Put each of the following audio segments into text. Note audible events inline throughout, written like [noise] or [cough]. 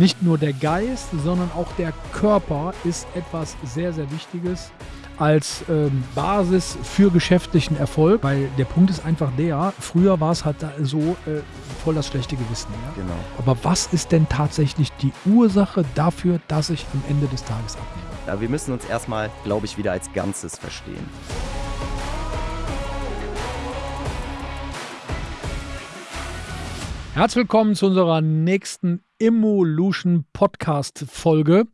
Nicht nur der Geist, sondern auch der Körper ist etwas sehr, sehr Wichtiges als ähm, Basis für geschäftlichen Erfolg, weil der Punkt ist einfach der, früher war es halt so äh, voll das schlechte Gewissen. Ja? Genau. Aber was ist denn tatsächlich die Ursache dafür, dass ich am Ende des Tages abnehme? Ja, wir müssen uns erstmal, glaube ich, wieder als Ganzes verstehen. Herzlich willkommen zu unserer nächsten Evolution Podcast Folge.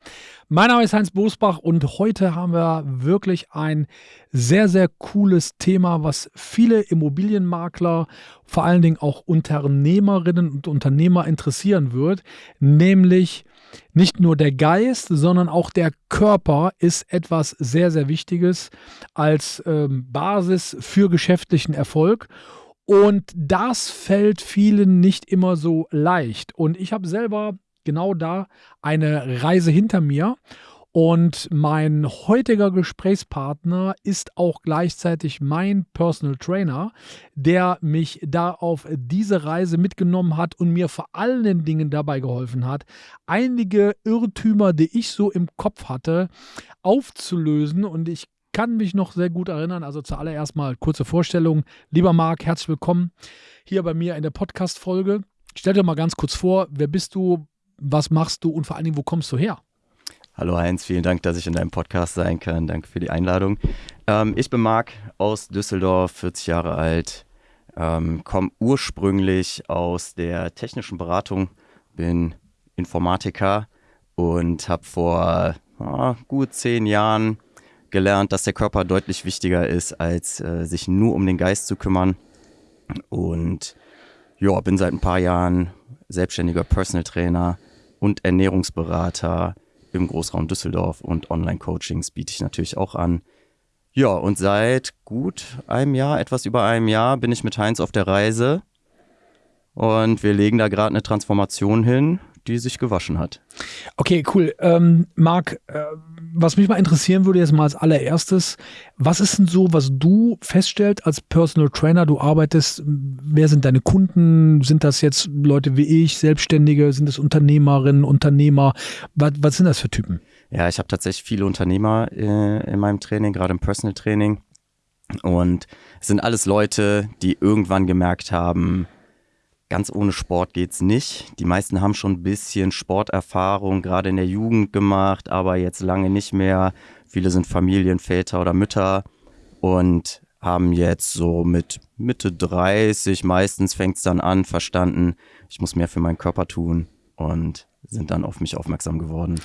Mein Name ist Heinz Bosbach und heute haben wir wirklich ein sehr, sehr cooles Thema, was viele Immobilienmakler, vor allen Dingen auch Unternehmerinnen und Unternehmer interessieren wird, nämlich nicht nur der Geist, sondern auch der Körper ist etwas sehr, sehr Wichtiges als ähm, Basis für geschäftlichen Erfolg. Und das fällt vielen nicht immer so leicht. Und ich habe selber genau da eine Reise hinter mir. Und mein heutiger Gesprächspartner ist auch gleichzeitig mein Personal Trainer, der mich da auf diese Reise mitgenommen hat und mir vor allen Dingen dabei geholfen hat, einige Irrtümer, die ich so im Kopf hatte, aufzulösen. Und ich kann mich noch sehr gut erinnern. Also zuallererst mal kurze Vorstellung. Lieber Marc, herzlich willkommen hier bei mir in der Podcast-Folge. Stell dir mal ganz kurz vor, wer bist du, was machst du und vor allen Dingen, wo kommst du her? Hallo Heinz, vielen Dank, dass ich in deinem Podcast sein kann. Danke für die Einladung. Ähm, ich bin Marc aus Düsseldorf, 40 Jahre alt, ähm, komme ursprünglich aus der technischen Beratung, bin Informatiker und habe vor oh, gut zehn Jahren gelernt, dass der Körper deutlich wichtiger ist, als äh, sich nur um den Geist zu kümmern. Und ja, bin seit ein paar Jahren selbstständiger Personal Trainer und Ernährungsberater im Großraum Düsseldorf und Online-Coachings biete ich natürlich auch an. Ja, und seit gut einem Jahr, etwas über einem Jahr, bin ich mit Heinz auf der Reise und wir legen da gerade eine Transformation hin, die sich gewaschen hat. Okay, cool. Ähm, Marc, äh, was mich mal interessieren würde jetzt mal als allererstes, was ist denn so, was du feststellst als Personal Trainer? Du arbeitest, wer sind deine Kunden? Sind das jetzt Leute wie ich, Selbstständige? Sind das Unternehmerinnen, Unternehmer? Was, was sind das für Typen? Ja, ich habe tatsächlich viele Unternehmer äh, in meinem Training, gerade im Personal Training. Und es sind alles Leute, die irgendwann gemerkt haben, Ganz ohne Sport geht's nicht. Die meisten haben schon ein bisschen Sporterfahrung, gerade in der Jugend gemacht, aber jetzt lange nicht mehr. Viele sind Familienväter oder Mütter und haben jetzt so mit Mitte 30, meistens fängt es dann an, verstanden, ich muss mehr für meinen Körper tun und sind dann auf mich aufmerksam geworden.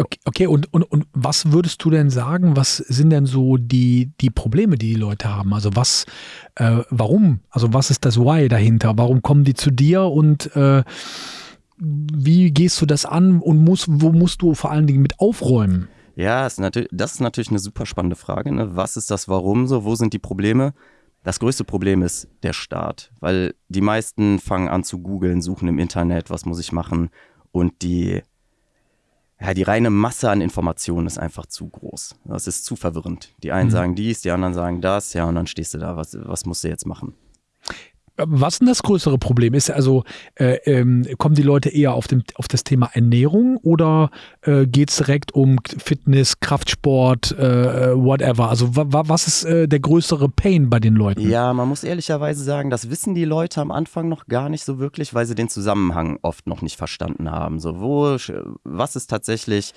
Okay, okay, und, und, und was würdest du denn sagen, was sind denn so die, die Probleme, die die Leute haben? Also was, äh, warum? Also was ist das Why dahinter? Warum kommen die zu dir und äh, wie gehst du das an und musst, wo musst du vor allen Dingen mit aufräumen? Ja, ist das ist natürlich eine super spannende Frage. Ne? Was ist das Warum so? Wo sind die Probleme? Das größte Problem ist der Start, weil die meisten fangen an zu googeln, suchen im Internet, was muss ich machen und die ja, die reine Masse an Informationen ist einfach zu groß. Das ist zu verwirrend. Die einen mhm. sagen dies, die anderen sagen das, ja, und dann stehst du da, was, was musst du jetzt machen? Was ist denn das größere Problem? Ist also, äh, ähm, kommen die Leute eher auf, dem, auf das Thema Ernährung oder äh, geht es direkt um Fitness, Kraftsport, äh, whatever? Also was ist äh, der größere Pain bei den Leuten? Ja, man muss ehrlicherweise sagen, das wissen die Leute am Anfang noch gar nicht so wirklich, weil sie den Zusammenhang oft noch nicht verstanden haben. So, wo, was ist tatsächlich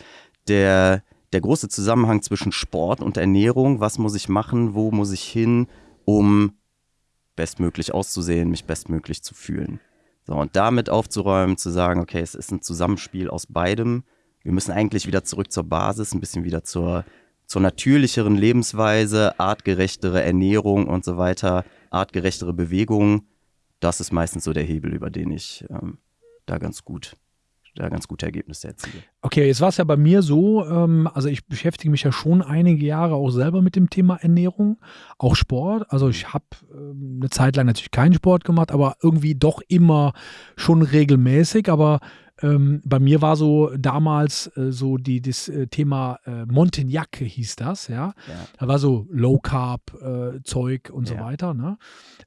der, der große Zusammenhang zwischen Sport und Ernährung? Was muss ich machen? Wo muss ich hin, um bestmöglich auszusehen, mich bestmöglich zu fühlen. So, und damit aufzuräumen, zu sagen, okay, es ist ein Zusammenspiel aus beidem. Wir müssen eigentlich wieder zurück zur Basis, ein bisschen wieder zur, zur natürlicheren Lebensweise, artgerechtere Ernährung und so weiter, artgerechtere Bewegung. Das ist meistens so der Hebel, über den ich ähm, da ganz gut da ganz gute Ergebnisse erziele. Okay, jetzt war es ja bei mir so, ähm, also ich beschäftige mich ja schon einige Jahre auch selber mit dem Thema Ernährung, auch Sport. Also ich habe ähm, eine Zeit lang natürlich keinen Sport gemacht, aber irgendwie doch immer schon regelmäßig. Aber Ähm, bei mir war so damals äh, so die, das äh, Thema äh, Montagnac hieß das, ja. Ja. Da war so Low Carb äh, Zeug und so Ja. weiter. Ne?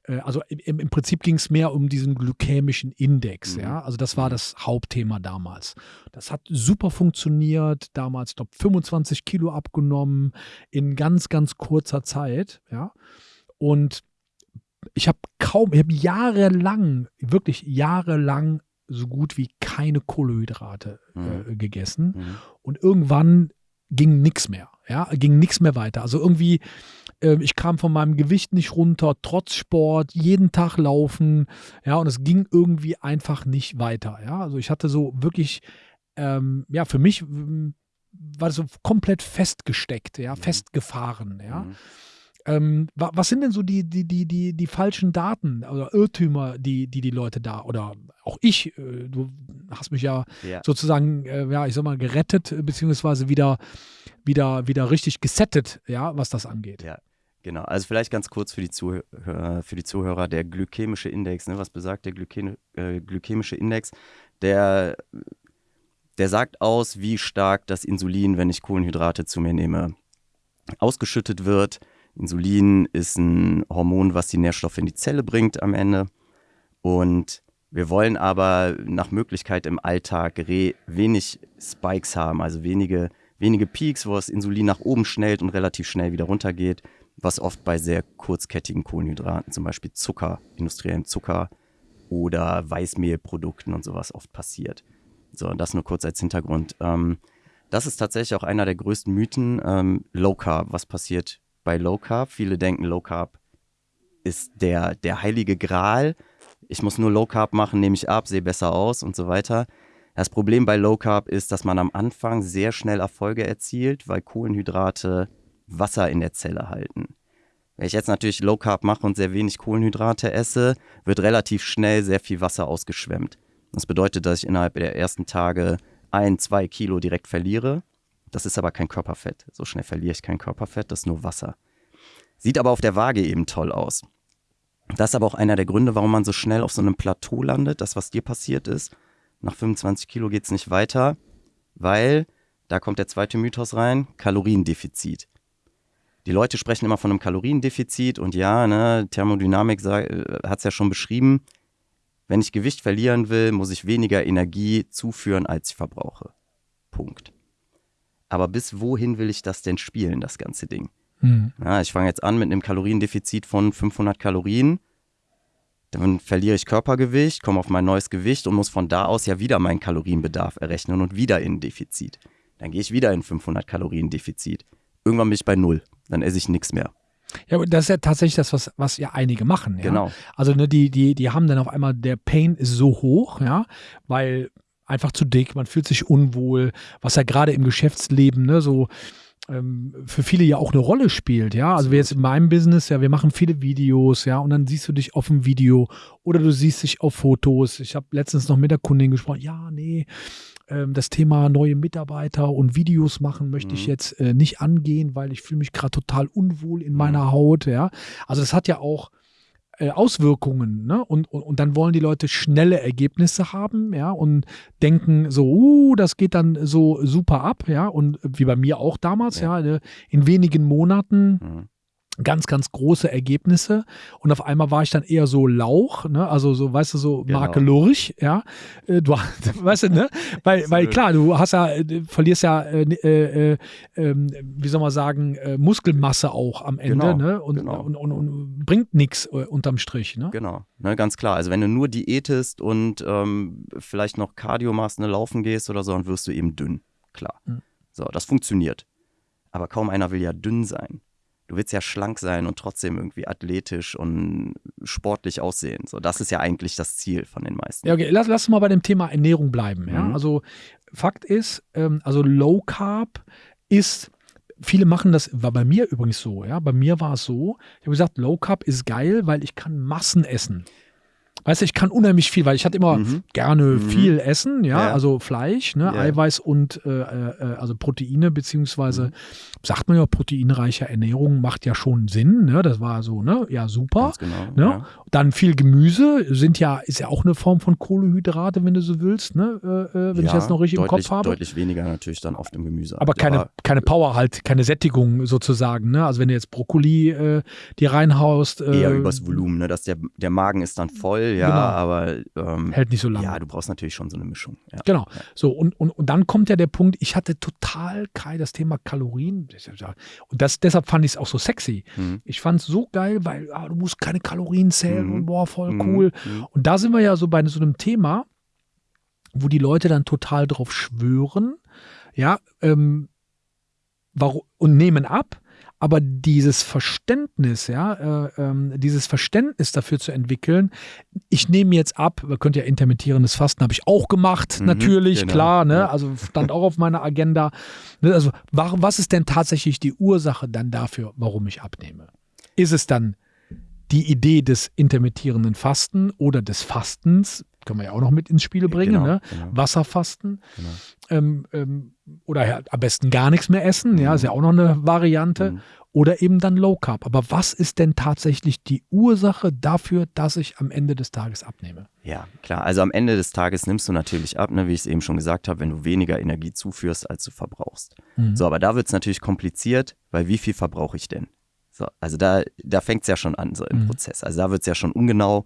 Äh, also im, im Prinzip ging es mehr um diesen glykämischen Index, Mhm. ja. Also das war Mhm. das Hauptthema damals. Das hat super funktioniert. Damals, ich glaube, 25 Kilo abgenommen in ganz, ganz kurzer Zeit, ja. Und ich habe kaum, ich habe jahrelang, wirklich jahrelang so gut wie keine Kohlenhydrate Mhm. äh, gegessen. Mhm. Und irgendwann ging nichts mehr. Ja, ging nichts mehr weiter. Also irgendwie, ähm, ich kam von meinem Gewicht nicht runter, trotz Sport, jeden Tag laufen. Ja, und es ging irgendwie einfach nicht weiter. Ja, also ich hatte so wirklich, ähm, ja, für mich ähm, war das so komplett festgesteckt, ja, Mhm. festgefahren. Ja. Ähm, wa- was sind denn so die, die, die, die, die falschen Daten oder Irrtümer, die, die die Leute da oder auch ich, äh, du hast mich ja Ja. sozusagen, äh, ja, ich sag mal, gerettet, äh, beziehungsweise wieder, wieder, wieder richtig gesettet, ja, was das angeht. Ja. Genau, also vielleicht ganz kurz für die Zuhörer, für die Zuhörer der glykämische Index, ne? was besagt der Glykä äh, glykämische Index? Der, der sagt aus, wie stark das Insulin, wenn ich Kohlenhydrate zu mir nehme, ausgeschüttet wird. Insulin ist ein Hormon, was die Nährstoffe in die Zelle bringt am Ende. Und wir wollen aber nach Möglichkeit im Alltag wenig Spikes haben, also wenige, wenige Peaks, wo das Insulin nach oben schnellt und relativ schnell wieder runtergeht, was oft bei sehr kurzkettigen Kohlenhydraten, zum Beispiel Zucker, industriellem Zucker oder Weißmehlprodukten und sowas oft passiert. So, das nur kurz als Hintergrund. Ähm, das ist tatsächlich auch einer der größten Mythen. Ähm, Low Carb, was passiert bei Low Carb? Viele denken, Low Carb ist der, der heilige Gral. Ich muss nur Low Carb machen, nehme ich ab, sehe besser aus und so weiter. Das Problem bei Low Carb ist, dass man am Anfang sehr schnell Erfolge erzielt, weil Kohlenhydrate Wasser in der Zelle halten. Wenn ich jetzt natürlich Low Carb mache und sehr wenig Kohlenhydrate esse, wird relativ schnell sehr viel Wasser ausgeschwemmt. Das bedeutet, dass ich innerhalb der ersten Tage ein, zwei Kilo direkt verliere. Das ist aber kein Körperfett. So schnell verliere ich kein Körperfett, das ist nur Wasser. Sieht aber auf der Waage eben toll aus. Das ist aber auch einer der Gründe, warum man so schnell auf so einem Plateau landet, das, was dir passiert ist. Nach 25 Kilo geht es nicht weiter, weil, da kommt der zweite Mythos rein, Kaloriendefizit. Die Leute sprechen immer von einem Kaloriendefizit und ja, ne, Thermodynamik hat es ja schon beschrieben. Wenn ich Gewicht verlieren will, muss ich weniger Energie zuführen, als ich verbrauche. Punkt. Aber bis wohin will ich das denn spielen, das ganze Ding? Hm. Ja, ich fange jetzt an mit einem Kaloriendefizit von 500 Kalorien. Dann verliere ich Körpergewicht, komme auf mein neues Gewicht und muss von da aus ja wieder meinen Kalorienbedarf errechnen und wieder in ein Defizit. Dann gehe ich wieder in 500 Kalorien Defizit. Irgendwann bin ich bei null. Dann esse ich nichts mehr. Ja, aber das ist ja tatsächlich das, was, was ja einige machen. Ja? Genau. Also ne, die, die, die haben dann auf einmal, der Pain ist so hoch, ja, weil einfach zu dick, man fühlt sich unwohl, was ja gerade im Geschäftsleben, ne, so ähm, für viele ja auch eine Rolle spielt, ja. Also wir jetzt in meinem Business, ja, wir machen viele Videos, ja, und dann siehst du dich auf dem Video oder du siehst dich auf Fotos. Ich habe letztens noch mit der Kundin gesprochen, ja, nee, ähm, das Thema neue Mitarbeiter und Videos machen möchte ich Mhm. jetzt äh, nicht angehen, weil ich fühle mich gerade total unwohl in Mhm. meiner Haut, ja. Also das hat ja auch äh, Auswirkungen, ne? Und, und, und dann wollen die Leute schnelle Ergebnisse haben, ja, und denken so, uh, das geht dann so super ab, ja, und wie bei mir auch damals, ja, Ja. ne, in wenigen Monaten Mhm. Ganz, ganz große Ergebnisse und auf einmal war ich dann eher so Lauch, ne? also so, weißt du, so Genau. Marke Lurch, ja, Äh, du, [laughs] weißt du, ne, weil, weil klar, du hast ja, äh, du verlierst ja, äh, äh, äh, ähm, wie soll man sagen, äh, Muskelmasse auch am Ende, Genau, ne, und, genau. und, und, und bringt nichts unterm Strich, ne. Genau, ne, ganz klar. Also wenn du nur diätest und ähm, vielleicht noch Cardio machst, ne, laufen gehst oder so, dann wirst du eben dünn. Klar. Mhm. So, das funktioniert. Aber kaum einer will ja dünn sein. Du willst ja schlank sein und trotzdem irgendwie athletisch und sportlich aussehen. So, das ist ja eigentlich das Ziel von den meisten. Ja, okay, lass, lass mal bei dem Thema Ernährung bleiben. Ja? Mhm. Also Fakt ist, ähm, also Low Carb ist, viele machen das, war bei mir übrigens so, ja, bei mir war es so, ich habe gesagt, Low Carb ist geil, weil ich kann Massen essen. Weißt du, ich kann unheimlich viel, weil ich hatte immer Mhm. gerne Mhm. viel essen, ja, Ja. also Fleisch, ne, Ja. Eiweiß und äh, äh, also Proteine, beziehungsweise Mhm. sagt man ja, proteinreiche Ernährung macht ja schon Sinn, ne? Das war so, ne? Ja, super. Ganz genau. Ne? Ja. Dann viel Gemüse sind ja, ist ja auch eine Form von Kohlehydrate, wenn du so willst, ne? Äh, äh, wenn ich das noch richtig im deutlich, Kopf habe. Deutlich weniger natürlich dann oft im Gemüse. Aber keine, keine Power halt, keine Sättigung sozusagen. Ne? Also wenn du jetzt Brokkoli äh, dir reinhaust, äh, eher übers Volumen, ne? dass der, der Magen ist dann voll, ja, Genau. aber ähm, hält nicht so lange. ja, du brauchst natürlich schon so eine Mischung. Ja. Genau. So, und, und, und dann kommt ja der Punkt, ich hatte total Kai das Thema Kalorien. Und das, deshalb fand ich es auch so sexy. Mhm. Ich fand es so geil, weil ah, du musst keine Kalorien zählen Mhm. und boah, voll Mhm. cool. Mhm. Und da sind wir ja so bei so einem Thema, wo die Leute dann total drauf schwören, ja, ähm, warum, und nehmen ab. Aber dieses Verständnis, ja, äh, ähm, dieses Verständnis dafür zu entwickeln, ich nehme jetzt ab, man könnte ja intermittierendes Fasten, habe ich auch gemacht, Mhm, natürlich, genau, klar, ne? Also stand auch auf meiner Agenda. Ne, Also, warum, was ist denn tatsächlich die Ursache dann dafür, warum ich abnehme? Ist es dann die Idee des intermittierenden Fasten oder des Fastens? Können wir ja auch noch mit ins Spiel bringen, Genau, ne? genau. Wasserfasten. Genau. Ähm, ähm, oder ja, am besten gar nichts mehr essen, ja, Mhm. ist ja auch noch eine Variante. Mhm. Oder eben dann Low Carb. Aber was ist denn tatsächlich die Ursache dafür, dass ich am Ende des Tages abnehme? Ja, klar. Also am Ende des Tages nimmst du natürlich ab, ne, wie ich es eben schon gesagt habe, wenn du weniger Energie zuführst, als du verbrauchst. Mhm. So, aber da wird es natürlich kompliziert, weil wie viel verbrauche ich denn? So, also da, da fängt es ja schon an, so im Mhm. Prozess. Also da wird es ja schon ungenau,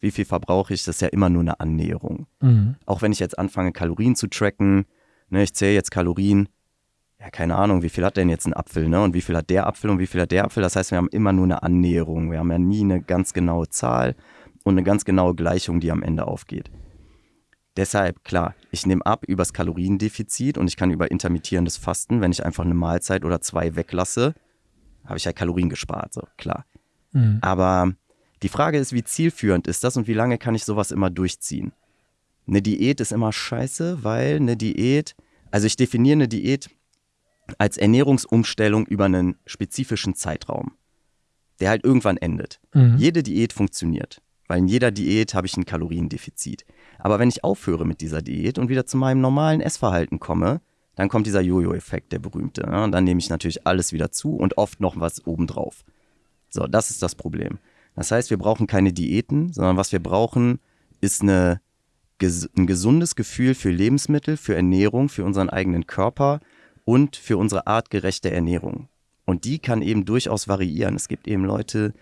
wie viel verbrauche ich, das ist ja immer nur eine Annäherung. Mhm. Auch wenn ich jetzt anfange, Kalorien zu tracken, ne, ich zähle jetzt Kalorien, ja, keine Ahnung, wie viel hat denn jetzt ein Apfel, ne? Und wie viel hat der Apfel und wie viel hat der Apfel? Das heißt, wir haben immer nur eine Annäherung. Wir haben ja nie eine ganz genaue Zahl und eine ganz genaue Gleichung, die am Ende aufgeht. Deshalb, klar, ich nehme ab übers Kaloriendefizit und ich kann über intermittierendes Fasten, wenn ich einfach eine Mahlzeit oder zwei weglasse, habe ich ja Kalorien gespart, so klar. Mhm. Aber die Frage ist, wie zielführend ist das und wie lange kann ich sowas immer durchziehen? Eine Diät ist immer scheiße, weil eine Diät, also ich definiere eine Diät als Ernährungsumstellung über einen spezifischen Zeitraum, der halt irgendwann endet. Mhm. Jede Diät funktioniert, weil in jeder Diät habe ich ein Kaloriendefizit. Aber wenn ich aufhöre mit dieser Diät und wieder zu meinem normalen Essverhalten komme, dann kommt dieser Jojo-Effekt, der berühmte. Ne? Und dann nehme ich natürlich alles wieder zu und oft noch was obendrauf. So, das ist das Problem. Das heißt, wir brauchen keine Diäten, sondern was wir brauchen, ist eine, ein gesundes Gefühl für Lebensmittel, für Ernährung, für unseren eigenen Körper und für unsere artgerechte Ernährung. Und die kann eben durchaus variieren. Es gibt eben Leute,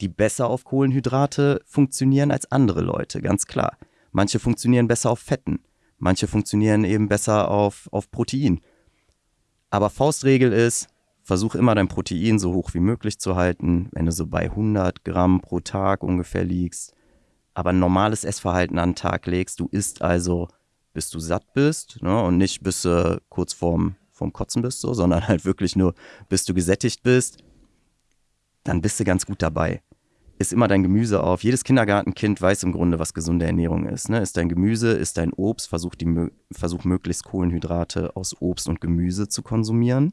die besser auf Kohlenhydrate funktionieren als andere Leute, ganz klar. Manche funktionieren besser auf Fetten, manche funktionieren eben besser auf, auf Protein. Aber Faustregel ist, versuch immer dein Protein so hoch wie möglich zu halten, wenn du so bei 100 Gramm pro Tag ungefähr liegst, aber ein normales Essverhalten an den Tag legst. Du isst also, bis du satt bist ne, und nicht bis du kurz vorm, vorm Kotzen bist, so, [laughs] sondern halt wirklich nur, bis du gesättigt bist, dann bist du ganz gut dabei. Ist immer dein Gemüse auf. Jedes Kindergartenkind weiß im Grunde, was gesunde Ernährung ist. Ne? Ist dein Gemüse, ist dein Obst, versuch, die, versuch möglichst Kohlenhydrate aus Obst und Gemüse zu konsumieren.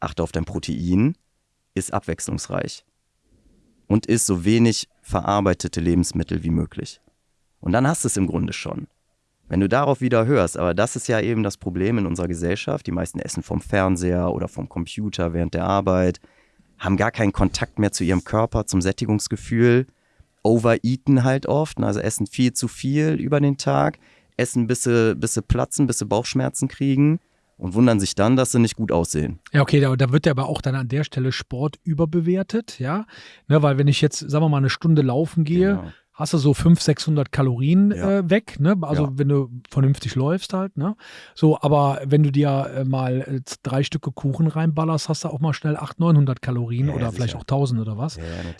Achte auf dein Protein, ist abwechslungsreich und isst so wenig verarbeitete Lebensmittel wie möglich. Und dann hast du es im Grunde schon. Wenn du darauf wieder hörst, aber das ist ja eben das Problem in unserer Gesellschaft. Die meisten essen vom Fernseher oder vom Computer während der Arbeit, haben gar keinen Kontakt mehr zu ihrem Körper, zum Sättigungsgefühl, overeaten halt oft, also essen viel zu viel über den Tag, essen bis sie, bis sie platzen, bis sie Bauchschmerzen kriegen und wundern sich dann, dass sie nicht gut aussehen. Ja, okay, da, da wird ja aber auch dann an der Stelle Sport überbewertet, ja. Ne, weil wenn ich jetzt, sagen wir mal, eine Stunde laufen gehe, Genau. hast du so 500, 600 Kalorien Ja. äh, weg, ne? Also Ja. wenn du vernünftig läufst halt, ne? So, aber wenn du dir äh, mal äh, drei Stücke Kuchen reinballerst, hast du auch mal schnell 800, 900 Kalorien Ja, oder vielleicht auch 1000 oder was.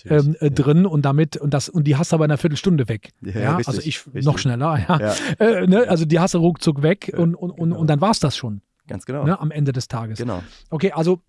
Ähm, äh, drin und damit und das und die hast du aber in einer Viertelstunde weg. Ja, richtig, also ich richtig. noch schneller, ja. ja, Äh, ne? Also die hast du ruckzuck weg und, und, und, genau. und dann war es das schon ganz genau. ne? am Ende des Tages. Genau. Okay, also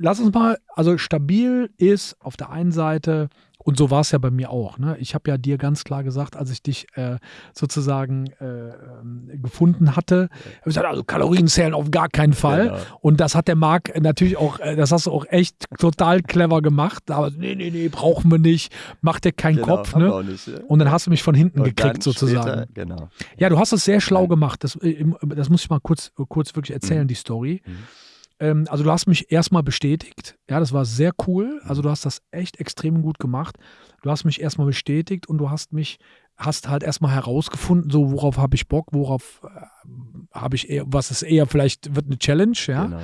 lass uns mal, also stabil ist auf der einen Seite und so war es ja bei mir auch. Ne? Ich habe ja dir ganz klar gesagt, als ich dich äh, sozusagen äh, ähm, gefunden hatte, habe ich gesagt, also Kalorien zählen auf gar keinen Fall. Genau. Und das hat der Marc natürlich auch, äh, das hast du auch echt total clever gemacht. Aber nee, nee, nee, brauchen wir nicht. Mach dir keinen genau, Kopf. Ne? Nicht, ja. Und dann hast du mich von hinten Und gekriegt sozusagen. Später, genau. Ja, du hast es sehr schlau gemacht. Das, äh, das muss ich mal kurz, kurz wirklich erzählen, mhm. die Story. Mhm ähm, also du hast mich erstmal bestätigt. Ja, das war sehr cool. Also du hast das echt extrem gut gemacht. Du hast mich erstmal bestätigt und du hast mich, hast halt erstmal herausgefunden, so worauf habe ich Bock, worauf äh, habe ich eher, was ist eher vielleicht wird eine Challenge, ja. Genau.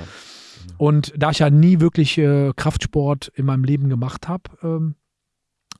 Und da ich ja nie wirklich äh, Kraftsport in meinem Leben gemacht habe, ähm,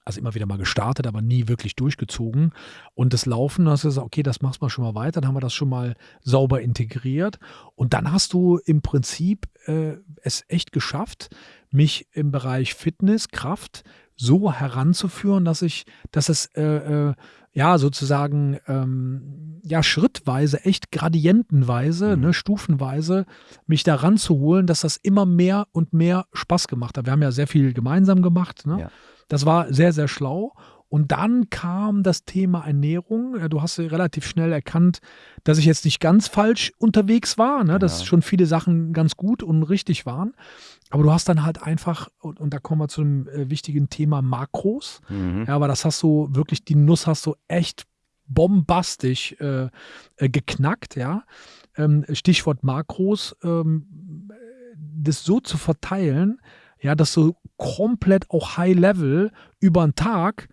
also immer wieder mal gestartet, aber nie wirklich durchgezogen. Und das Laufen, da hast du gesagt, okay, das machst du schon mal weiter, dann haben wir das schon mal sauber integriert. Und dann hast du im Prinzip äh, es echt geschafft, mich im Bereich Fitness, Kraft so heranzuführen, dass ich, dass es äh, äh, ja sozusagen ähm, ja schrittweise, echt gradientenweise, mhm. ne, stufenweise mich daran zu holen, dass das immer mehr und mehr Spaß gemacht hat. Wir haben ja sehr viel gemeinsam gemacht. Ne? Ja. Das war sehr, sehr schlau. Und dann kam das Thema Ernährung. Du hast relativ schnell erkannt, dass ich jetzt nicht ganz falsch unterwegs war, ne? dass ja. schon viele Sachen ganz gut und richtig waren. Aber du hast dann halt einfach, und, und da kommen wir zu einem äh, wichtigen Thema Makros. Mhm. Ja, aber das hast du wirklich, die Nuss hast du echt bombastisch äh, äh, geknackt, ja. Ähm, Stichwort Makros, ähm, das so zu verteilen, ja, dass du komplett auch High Level über einen Tag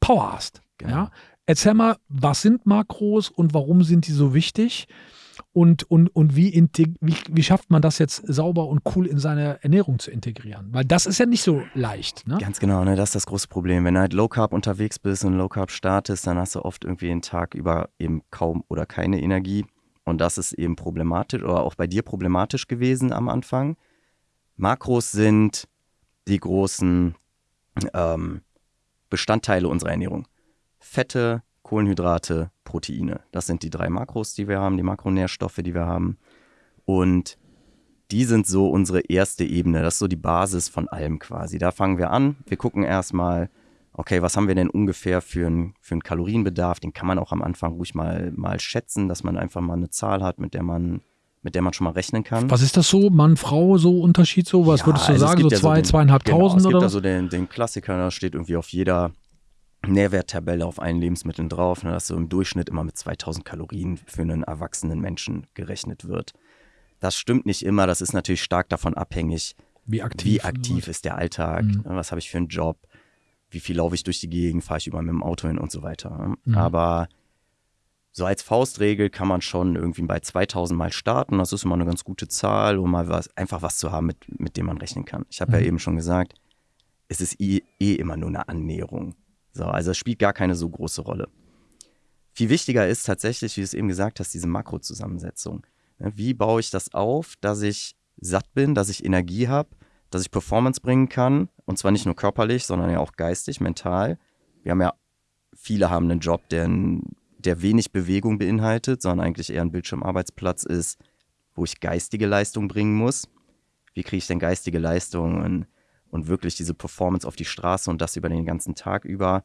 Power hast. Genau. Ja? Erzähl mal, was sind Makros und warum sind die so wichtig? Und, und, und wie, wie, wie schafft man das jetzt sauber und cool in seine Ernährung zu integrieren? Weil das ist ja nicht so leicht. Ne? Ganz genau, ne? das ist das große Problem. Wenn du halt Low Carb unterwegs bist und Low Carb startest, dann hast du oft irgendwie den Tag über eben kaum oder keine Energie. Und das ist eben problematisch oder auch bei dir problematisch gewesen am Anfang. Makros sind die großen ähm, Bestandteile unserer Ernährung. Fette, Kohlenhydrate, Proteine. Das sind die drei Makros, die wir haben, die Makronährstoffe, die wir haben. Und die sind so unsere erste Ebene. Das ist so die Basis von allem quasi. Da fangen wir an. Wir gucken erstmal, okay, was haben wir denn ungefähr für einen für Kalorienbedarf? Den kann man auch am Anfang ruhig mal, mal schätzen, dass man einfach mal eine Zahl hat, mit der man mit der man schon mal rechnen kann. Was ist das so? Mann, Frau, so Unterschied so? Was ja, würdest du also sagen? So ja zwei, so den, zweieinhalbtausend genau, es gibt also den, den Klassiker, da steht irgendwie auf jeder Nährwerttabelle auf allen Lebensmitteln drauf, ne, dass so im Durchschnitt immer mit 2000 Kalorien für einen erwachsenen Menschen gerechnet wird. Das stimmt nicht immer, das ist natürlich stark davon abhängig, wie aktiv, wie aktiv ist der Alltag, mhm. Ne, was habe ich für einen Job, wie viel laufe ich durch die Gegend, fahre ich über mit dem Auto hin und so weiter. Ne. Mhm. Aber so als Faustregel kann man schon irgendwie bei 2000 Mal starten. Das ist immer eine ganz gute Zahl, um mal was, einfach was zu haben, mit, mit dem man rechnen kann. Ich habe mhm. ja eben schon gesagt, es ist eh, eh immer nur eine Annäherung. So, also es spielt gar keine so große Rolle. Viel wichtiger ist tatsächlich, wie du es eben gesagt hast, diese Makrozusammensetzung. Ne, wie baue ich das auf, dass ich satt bin, dass ich Energie habe, dass ich Performance bringen kann und zwar nicht nur körperlich, sondern ja auch geistig, mental. Wir haben ja, viele haben einen Job, der ein der wenig Bewegung beinhaltet, sondern eigentlich eher ein Bildschirmarbeitsplatz ist, wo ich geistige Leistung bringen muss. Wie kriege ich denn geistige Leistung und, und wirklich diese Performance auf die Straße und das über den ganzen Tag über?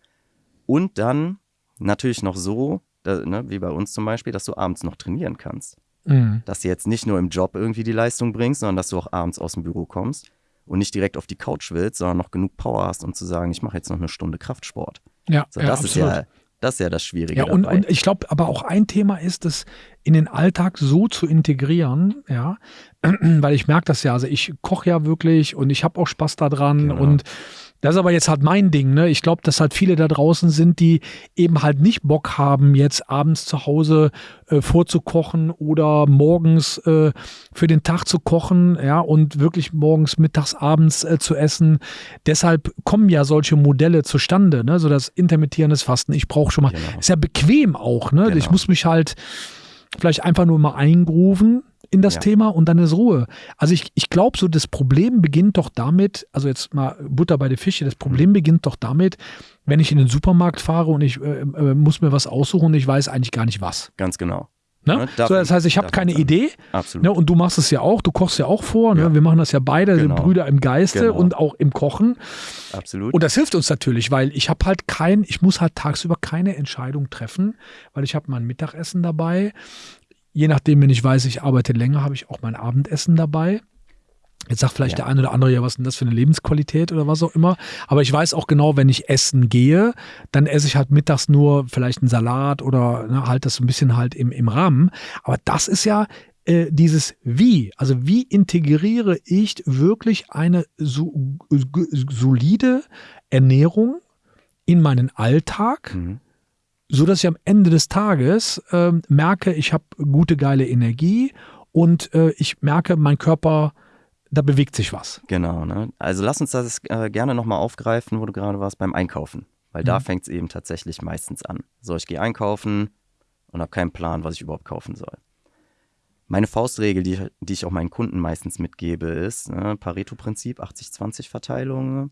Und dann natürlich noch so, da, ne, wie bei uns zum Beispiel, dass du abends noch trainieren kannst. Mhm. Dass du jetzt nicht nur im Job irgendwie die Leistung bringst, sondern dass du auch abends aus dem Büro kommst und nicht direkt auf die Couch willst, sondern noch genug Power hast, um zu sagen, ich mache jetzt noch eine Stunde Kraftsport. Ja, so, das ja, ist absolut. ja das ist ja das Schwierige. Ja, und, dabei. und ich glaube, aber auch ein Thema ist, das in den Alltag so zu integrieren, ja, [clears throat] weil ich merke das ja, also ich koche ja wirklich und ich habe auch Spaß daran genau. und das ist aber jetzt halt mein Ding. Ne? Ich glaube, dass halt viele da draußen sind, die eben halt nicht Bock haben, jetzt abends zu Hause äh, vorzukochen oder morgens äh, für den Tag zu kochen, ja, und wirklich morgens, mittags, abends äh, zu essen. Deshalb kommen ja solche Modelle zustande, ne? So das intermittierendes Fasten. Ich brauche schon mal, genau. ist ja bequem auch, ne? Genau. Ich muss mich halt vielleicht einfach nur mal eingrooven in das ja. Thema und dann ist Ruhe. Also ich, ich glaube so, das Problem beginnt doch damit, also jetzt mal Butter bei der Fische, das Problem mhm. beginnt doch damit, wenn ich in den Supermarkt fahre und ich äh, äh, muss mir was aussuchen und ich weiß eigentlich gar nicht was. Ganz genau. Ne? so, das heißt, ich habe keine Idee. Absolut. Ne? Und du machst es ja auch, du kochst ja auch vor. Ne? Ja. Wir machen das ja beide, genau. Brüder im Geiste genau. und auch im Kochen. Absolut. Und das hilft uns natürlich, weil ich habe halt kein, ich muss halt tagsüber keine Entscheidung treffen, weil ich habe mein Mittagessen dabei. Je nachdem, wenn ich weiß, ich arbeite länger, habe ich auch mein Abendessen dabei. Jetzt sagt vielleicht ja. der eine oder andere, ja, was ist denn das für eine Lebensqualität oder was auch immer. Aber ich weiß auch genau, wenn ich essen gehe, dann esse ich halt mittags nur vielleicht einen Salat oder ne, halt das ein bisschen halt im, im Rahmen. Aber das ist ja äh, dieses Wie. Also wie integriere ich wirklich eine so, solide Ernährung in meinen Alltag? Mhm so dass ich am Ende des Tages äh, merke, ich habe gute, geile Energie und äh, ich merke, mein Körper da bewegt sich was. Genau, ne? Also lass uns das äh, gerne nochmal aufgreifen, wo du gerade warst beim Einkaufen. Weil mhm. da fängt es eben tatsächlich meistens an. So, ich gehe einkaufen und habe keinen Plan, was ich überhaupt kaufen soll. Meine Faustregel, die, die ich auch meinen Kunden meistens mitgebe, ist ne, Pareto-Prinzip, 80-20-Verteilung.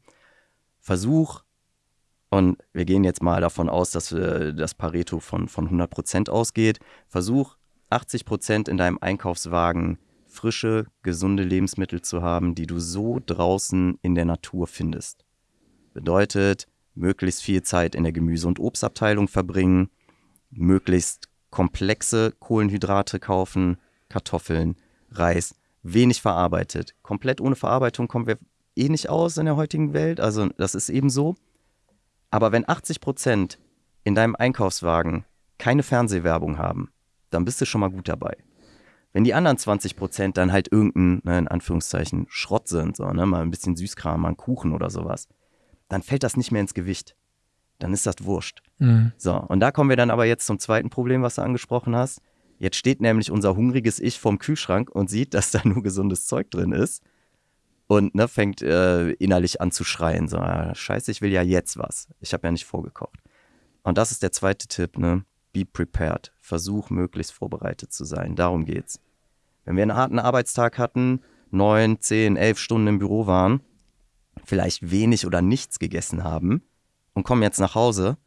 Versuch, und wir gehen jetzt mal davon aus, dass äh, das Pareto von, von 100% ausgeht, versuch 80% in deinem Einkaufswagen frische, gesunde Lebensmittel zu haben, die du so draußen in der Natur findest. Bedeutet, möglichst viel Zeit in der Gemüse- und Obstabteilung verbringen, möglichst komplexe Kohlenhydrate kaufen, Kartoffeln, Reis, wenig verarbeitet. Komplett ohne Verarbeitung kommen wir eh nicht aus in der heutigen Welt, also das ist eben so. Aber wenn 80 Prozent in deinem Einkaufswagen keine Fernsehwerbung haben, dann bist du schon mal gut dabei. Wenn die anderen 20 Prozent dann halt irgendein, ne, in Anführungszeichen, Schrott sind, so, ne, mal ein bisschen Süßkram, mal ein Kuchen oder sowas, dann fällt das nicht mehr ins Gewicht. Dann ist das wurscht. Mhm. So, und da kommen wir dann aber jetzt zum zweiten Problem, was du angesprochen hast. Jetzt steht nämlich unser hungriges Ich vorm Kühlschrank und sieht, dass da nur gesundes Zeug drin ist und ne, fängt äh, innerlich an zu schreien. So, ah, scheiße, ich will ja jetzt was. Ich habe ja nicht vorgekocht. Und das ist der zweite Tipp, ne? Be prepared. Versuch möglichst vorbereitet zu sein. Darum geht's. Wenn wir einen harten Arbeitstag hatten, neun, zehn, elf Stunden im Büro waren, vielleicht wenig oder nichts gegessen haben und kommen jetzt nach Hause,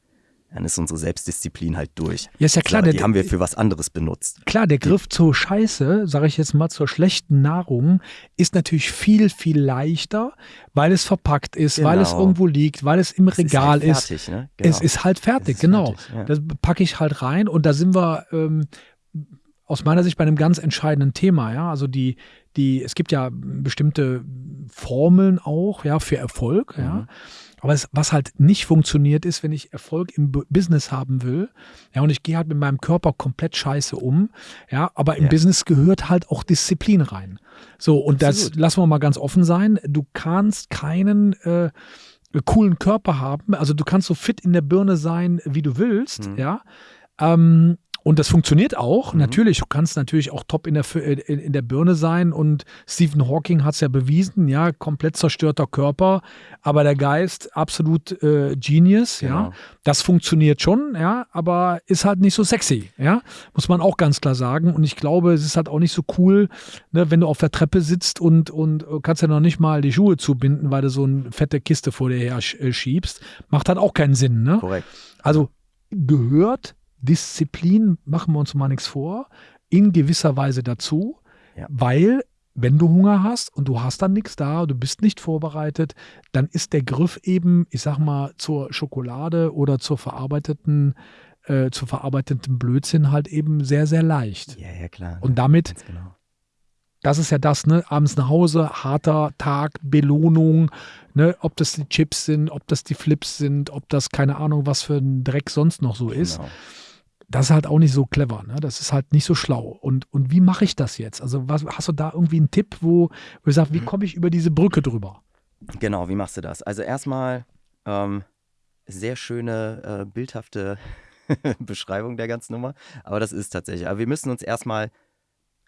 dann ist unsere Selbstdisziplin halt durch. Ja, ist ja klar. So, die der, haben wir für was anderes benutzt. Klar, der Griff zur Scheiße, sage ich jetzt mal, zur schlechten Nahrung, ist natürlich viel, viel leichter, weil es verpackt ist, genau. weil es genau. irgendwo liegt, weil es im es Regal ist. Halt fertig, ist. Ne? Genau. Es ist halt fertig, ist genau. Fertig, ja. Das packe ich halt rein und da sind wir ähm, aus meiner Sicht bei einem ganz entscheidenden Thema, ja. Also die, die, es gibt ja bestimmte Formeln auch, ja, für Erfolg, mhm. ja. Aber es, was halt nicht funktioniert ist, wenn ich Erfolg im B Business haben will, ja, und ich gehe halt mit meinem Körper komplett scheiße um, ja, aber im ja. Business gehört halt auch Disziplin rein. So, und Absolut. das lassen wir mal ganz offen sein. Du kannst keinen äh, coolen Körper haben, also du kannst so fit in der Birne sein, wie du willst, mhm. ja. Ähm, und das funktioniert auch. Mhm. Natürlich, du kannst natürlich auch top in der, in, in der Birne sein. Und Stephen Hawking hat es ja bewiesen, ja, komplett zerstörter Körper, aber der Geist absolut äh, Genius, genau. ja. Das funktioniert schon, ja, aber ist halt nicht so sexy, ja. Muss man auch ganz klar sagen. Und ich glaube, es ist halt auch nicht so cool, ne, wenn du auf der Treppe sitzt und, und kannst ja noch nicht mal die Schuhe zubinden, weil du so eine fette Kiste vor dir her äh, schiebst. Macht halt auch keinen Sinn, ne? Korrekt. Also gehört Disziplin, machen wir uns mal nichts vor, in gewisser Weise dazu, ja. weil wenn du Hunger hast und du hast dann nichts da, du bist nicht vorbereitet, dann ist der Griff eben, ich sag mal, zur Schokolade oder zur verarbeiteten, äh, zu verarbeiteten Blödsinn halt eben sehr, sehr leicht. Ja, ja, klar. Und damit genau das ist ja das, ne? Abends nach Hause, harter Tag, Belohnung, ne? Ob das die Chips sind, ob das die Flips sind, ob das keine Ahnung, was für ein Dreck sonst noch so ist. Das ist halt auch nicht so clever, ne? Das ist halt nicht so schlau. Und, und wie mache ich das jetzt? Also, was, hast du da irgendwie einen Tipp, wo, wo du sagst, wie mhm. komme ich über diese Brücke drüber? Genau, wie machst du das? Also erstmal ähm, sehr schöne, äh, bildhafte [laughs] Beschreibung der ganzen Nummer. Aber das ist tatsächlich. Aber wir müssen uns erstmal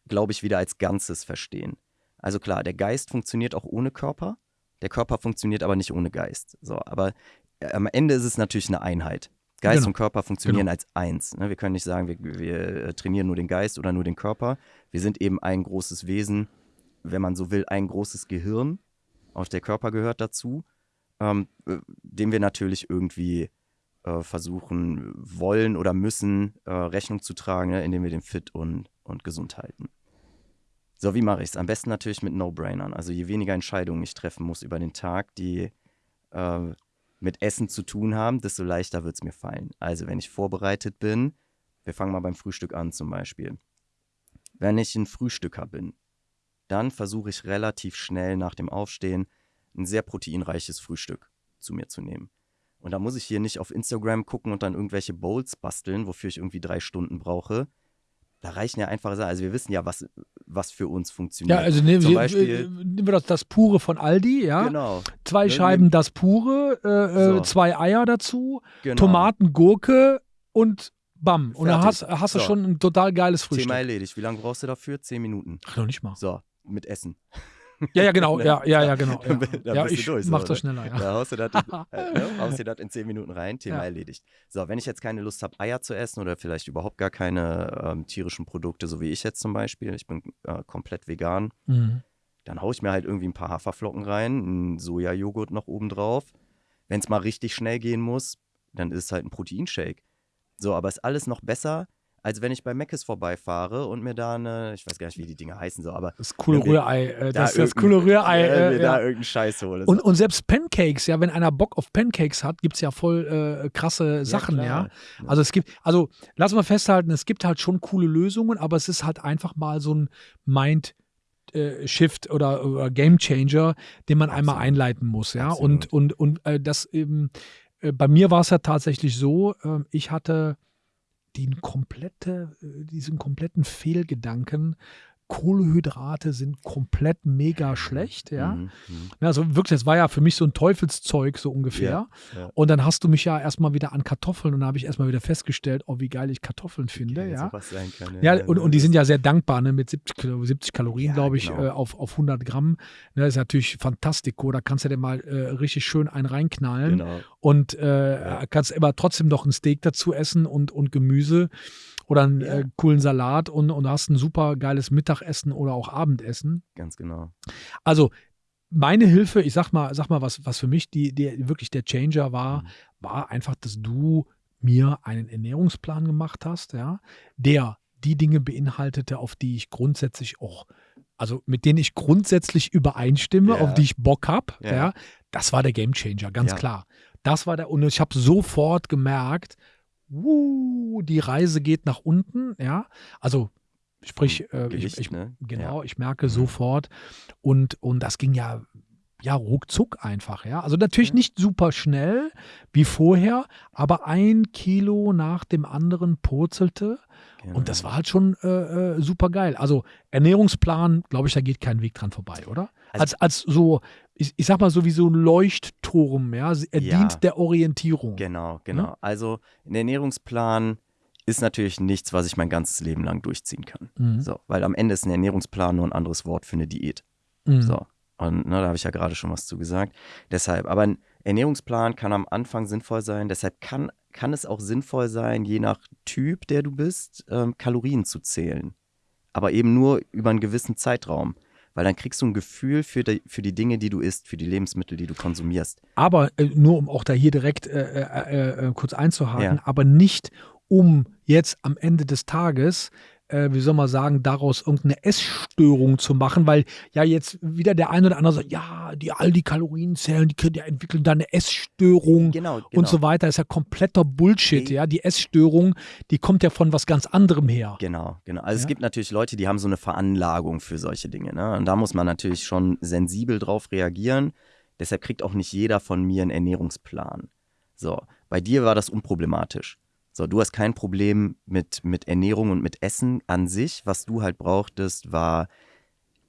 glaube ich, wieder als Ganzes verstehen. Also klar, der Geist funktioniert auch ohne Körper, der Körper funktioniert aber nicht ohne Geist. So, aber äh, am Ende ist es natürlich eine Einheit. Geist genau. und Körper funktionieren genau. als eins. Ne? Wir können nicht sagen, wir, wir, äh, trainieren nur den Geist oder nur den Körper. Wir sind eben ein großes Wesen, wenn man so will, ein großes Gehirn. Auch der Körper gehört dazu, ähm, äh, dem wir natürlich irgendwie äh, versuchen wollen oder müssen, äh, Rechnung zu tragen, ne, indem wir den fit und, und gesund halten. So, wie mache ich es? Am besten natürlich mit No-Brainern. Also je weniger Entscheidungen ich treffen muss über den Tag, die äh, mit Essen zu tun haben, desto leichter wird es mir fallen. Also wenn ich vorbereitet bin, wir fangen mal beim Frühstück an zum Beispiel. Wenn ich ein Frühstücker bin, dann versuche ich relativ schnell nach dem Aufstehen ein sehr proteinreiches Frühstück zu mir zu nehmen. Und da muss ich hier nicht auf Instagram gucken und dann irgendwelche Bowls basteln, wofür ich irgendwie drei Stunden brauche. Da reichen ja einfache Sachen. Also wir wissen ja, was, was für uns funktioniert. Ja, also nehmen, Zum wir, Beispiel, nehmen wir das, das Pure von Aldi, ja. genau, Zwei Ne, Scheiben das Pure, äh, So. äh, zwei Eier dazu, genau. Tomaten, Gurke und bam. Und dann hast, Fertig. hast du So. schon ein total geiles Frühstück. Thema erledigt. Wie lange brauchst du dafür? Zehn Minuten. Ach, noch nicht mal. So, mit Essen. Ja, ja, genau. [laughs] Ja, ja, ja, genau. Ja, dann ja bist du durch, so, mach das ne? schneller, ja. Da haust du das in, [laughs] äh, ne, in zehn Minuten rein, Thema Ja. erledigt. So, wenn ich jetzt keine Lust habe, Eier zu essen oder vielleicht überhaupt gar keine ähm, tierischen Produkte, so wie ich jetzt zum Beispiel, ich bin äh, komplett vegan, Mhm. dann haue ich mir halt irgendwie ein paar Haferflocken rein, einen Sojajoghurt noch oben drauf. Wenn es mal richtig schnell gehen muss, dann ist es halt ein Proteinshake. So, aber ist alles noch besser, als wenn ich bei Mc's vorbeifahre und mir da eine, ich weiß gar nicht, wie die Dinge heißen, so, aber Das coole Rührei. Äh, da das, das coole Rührei. [laughs] äh, mir da ja. irgendeinen Scheiß hole. Und, so. und selbst Pancakes, ja, wenn einer Bock auf Pancakes hat, gibt es ja voll äh, krasse Sachen, ja. klar. Also es gibt, also lass mal festhalten, es gibt halt schon coole Lösungen, aber es ist halt einfach mal so ein Mind. äh, Shift oder, oder Game Changer, den man einmal Absolut. einleiten muss, ja. Absolut. Und, und, und äh, das eben, äh, bei mir war es ja tatsächlich so, äh, ich hatte den komplette, äh, diesen kompletten Fehlgedanken, Kohlehydrate sind komplett mega schlecht, ja. Mhm, mhm. Ja, also wirklich, das war ja für mich so ein Teufelszeug, so ungefähr. Ja, ja. Und dann hast du mich ja erstmal wieder an Kartoffeln und da habe ich erstmal wieder festgestellt, oh, wie geil ich Kartoffeln finde, Geil, ja. kann, Ja, und, und die das- sind ja sehr dankbar, ne, mit 70, Kilo- 70 Kalorien, Ja, glaube ich, genau. äh, auf, auf 100 Gramm. Ne, ist natürlich fantastico. Da kannst du dir mal äh, richtig schön einen reinknallen Genau. und äh, Ja. kannst aber trotzdem noch ein Steak dazu essen und, und Gemüse oder einen Ja. äh, coolen Salat und, und hast ein super geiles Mittagessen oder auch Abendessen. Ganz genau. Also meine Hilfe, ich sag mal, sag mal, was, was für mich die, die wirklich der Changer war, Mhm. war einfach, dass du mir einen Ernährungsplan gemacht hast, ja, der die Dinge beinhaltete, auf die ich grundsätzlich auch, also mit denen ich grundsätzlich übereinstimme, Ja. auf die ich Bock habe, ja. Ja. das war der Gamechanger, ganz Ja. klar. Das war der, und ich habe sofort gemerkt, wuh, die Reise geht nach unten, ja. Also sprich, Vom äh, ich, Gewicht, ich, ne? genau, ich merke sofort und, und das ging ja, ja ruckzuck einfach, ja. Also natürlich nicht super schnell wie vorher, aber ein Kilo nach dem anderen purzelte Genau. und das war halt schon äh, äh, super geil. Also Ernährungsplan, glaube ich, da geht kein Weg dran vorbei, oder? Also- Als, als so, ich, ich sag mal so wie so ein Leuchtturm, ja. Er Ja. dient der Orientierung. Genau, genau. Also ein Ernährungsplan ist natürlich nichts, was ich mein ganzes Leben lang durchziehen kann. Mhm. So, weil am Ende ist ein Ernährungsplan nur ein anderes Wort für eine Diät. Mhm. So. Und ne, da habe ich ja gerade schon was zu gesagt. Deshalb, aber ein Ernährungsplan kann am Anfang sinnvoll sein. Deshalb kann, kann es auch sinnvoll sein, je nach Typ, der du bist, ähm, Kalorien zu zählen. Aber eben nur über einen gewissen Zeitraum. Weil dann kriegst du ein Gefühl für die, für die Dinge, die du isst, für die Lebensmittel, die du konsumierst. Aber äh, nur um auch da hier direkt äh, äh, äh, kurz einzuhaken, Ja. aber nicht um jetzt am Ende des Tages, äh, wie soll man sagen, daraus irgendeine Essstörung zu machen, weil ja jetzt wieder der eine oder andere sagt, ja, die all die Kalorien zählen, die, können- die entwickeln da eine Essstörung Genau, genau. und so weiter. ist ja kompletter Bullshit, Okay. ja. Die Essstörung, die kommt ja von was ganz anderem her. Genau, genau. Also Ja. es gibt natürlich Leute, die haben so eine Veranlagung für solche Dinge. Ne? Und da muss man natürlich schon sensibel drauf reagieren. Deshalb kriegt auch nicht jeder von mir einen Ernährungsplan. So, bei dir war das unproblematisch. So, du hast kein Problem mit, mit Ernährung und mit Essen an sich. Was du halt brauchtest, war,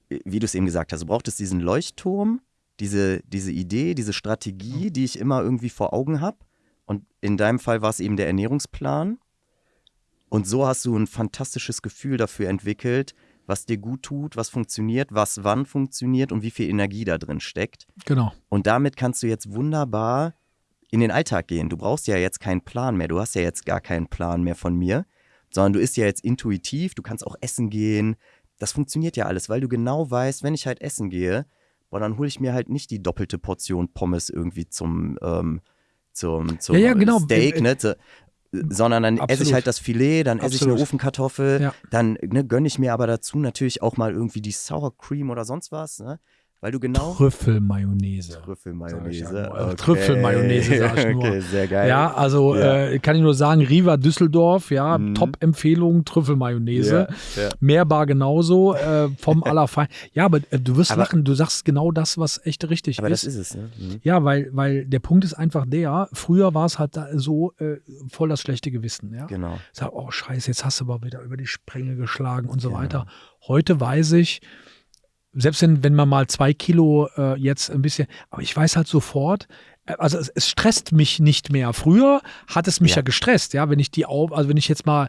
wie du es eben gesagt hast, du brauchtest diesen Leuchtturm, diese, diese Idee, diese Strategie, die ich immer irgendwie vor Augen habe. Und in deinem Fall war es eben der Ernährungsplan. Und so hast du ein fantastisches Gefühl dafür entwickelt, was dir gut tut, was funktioniert, was wann funktioniert und wie viel Energie da drin steckt. Genau. Und damit kannst du jetzt wunderbar in den Alltag gehen. Du brauchst ja jetzt keinen Plan mehr. Du hast ja jetzt gar keinen Plan mehr von mir, sondern du isst ja jetzt intuitiv. Du kannst auch essen gehen. Das funktioniert ja alles, weil du genau weißt, wenn ich halt essen gehe, boah, dann hole ich mir halt nicht die doppelte Portion Pommes irgendwie zum, ähm, zum, zum Ja, ja, genau. Steak, ne? So, sondern dann esse ich Absolut. halt das Filet, dann esse ich eine Absolut. Ofenkartoffel, Ja. dann ne, gönne ich mir aber dazu natürlich auch mal irgendwie die Sour Cream oder sonst was, ne? Weil du genau Trüffelmayonnaise. Trüffelmayonnaise. Ja nur. okay. Trüffelmayonnaise, sag ich [laughs] nur. Okay, sehr geil. Ja, also Ja. Äh, kann ich nur sagen, Riva Düsseldorf, ja, Mhm. Top-Empfehlung, Trüffelmayonnaise. Ja, ja. Mehrbar genauso, äh, vom [laughs] Allerfein. Ja, aber äh, du wirst Aber- lachen, du sagst genau das, was echt richtig Aber ist. das ist es, ne? Mhm. Ja, weil, weil der Punkt ist einfach der, früher war es halt so äh, voll das schlechte Gewissen, ja. Genau. Sag, oh scheiße, jetzt hast du aber wieder über die Spränge geschlagen und so Genau. weiter. Heute weiß ich, selbst wenn, wenn man mal zwei Kilo äh, jetzt ein bisschen, aber ich weiß halt sofort, äh, also es, es stresst mich nicht mehr. Früher hat es mich ja, Ja. gestresst, ja, wenn ich die also wenn ich jetzt mal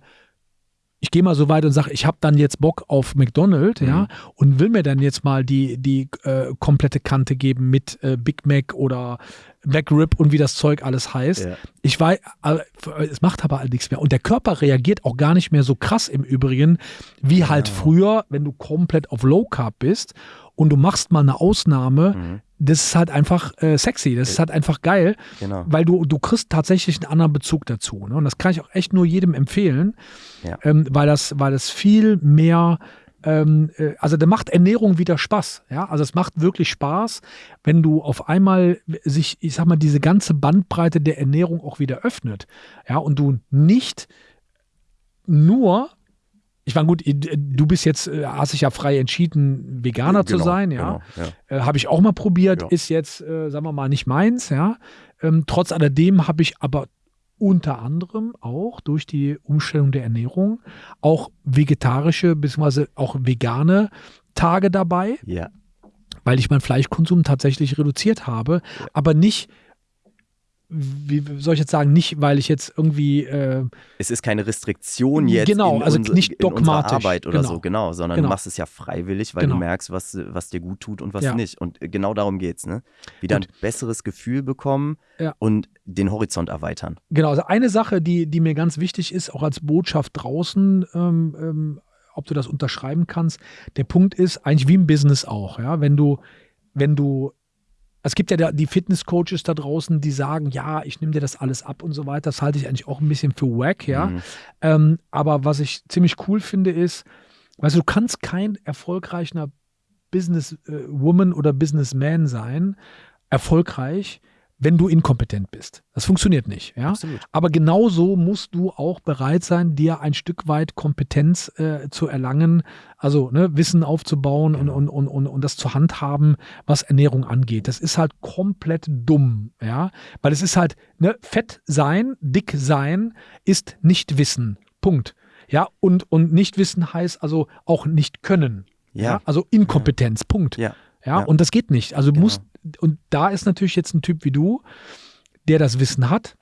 ich gehe mal so weit und sage, ich habe dann jetzt Bock auf McDonald's, ja, Mhm. und will mir dann jetzt mal die, die äh, komplette Kante geben mit äh, Big Mac oder McRib und wie das Zeug alles heißt. Ja. Ich weiß, es macht aber halt nichts mehr. Und der Körper reagiert auch gar nicht mehr so krass im Übrigen, wie halt früher, wenn du komplett auf Low Carb bist und du machst mal eine Ausnahme. Mhm. Das ist halt einfach äh, sexy, das ist halt einfach geil, Genau. weil du, du kriegst tatsächlich einen anderen Bezug dazu. Ne? Und das kann ich auch echt nur jedem empfehlen, Ja. ähm, weil, das, weil das viel mehr, ähm, äh, also da macht Ernährung wieder Spaß. Ja? Also es macht wirklich Spaß, wenn du auf einmal sich, ich sag mal, diese ganze Bandbreite der Ernährung auch wieder öffnet. Ja, und du nicht nur ich meine, gut, du bist jetzt, äh, hast dich ja frei entschieden, Veganer zu Genau, sein, ja. Genau, ja. Äh, habe ich auch mal probiert, Ja. ist jetzt, äh, sagen wir mal, nicht meins, ja. Ähm, trotz alledem habe ich aber unter anderem auch durch die Umstellung der Ernährung auch vegetarische bzw. auch vegane Tage dabei, ja. weil ich meinen Fleischkonsum tatsächlich reduziert habe, aber nicht, wie soll ich jetzt sagen, nicht, weil ich jetzt irgendwie äh, Es ist keine Restriktion jetzt Genau, in, also unser, nicht dogmatisch, Arbeit oder genau. so, genau, sondern Genau. du machst es ja freiwillig, weil Genau. du merkst, was, was dir gut tut und was Ja. nicht. Und genau darum geht's, ne? Wieder Gut. ein besseres Gefühl bekommen Ja. und den Horizont erweitern. Genau, also eine Sache, die, die mir ganz wichtig ist, auch als Botschaft draußen, ähm, ähm, ob du das unterschreiben kannst, der Punkt ist eigentlich wie im Business auch, ja, wenn du, wenn du, es gibt ja da die Fitnesscoaches da draußen, die sagen, ja, ich nehme dir das alles ab und so weiter, das halte ich eigentlich auch ein bisschen für wack, ja, Mhm. ähm, aber was ich ziemlich cool finde ist, weißt du, du kannst kein erfolgreicher Businesswoman oder Businessman sein, erfolgreich, wenn du inkompetent bist. Das funktioniert nicht, ja. Absolut. Aber genauso musst du auch bereit sein, dir ein Stück weit Kompetenz äh, zu erlangen, also ne, Wissen aufzubauen und, Genau. und, und, und, und das zu handhaben, was Ernährung angeht. Das ist halt komplett dumm, ja. Weil es ist halt, ne, fett sein, dick sein ist nicht wissen. Punkt. Ja, und, und nicht wissen heißt also auch nicht können. Ja. Also Inkompetenz. Punkt. Ja. Ja, Ja. und das geht nicht. Also du Genau. musst, und da ist natürlich jetzt ein Typ wie du, der das Wissen hat,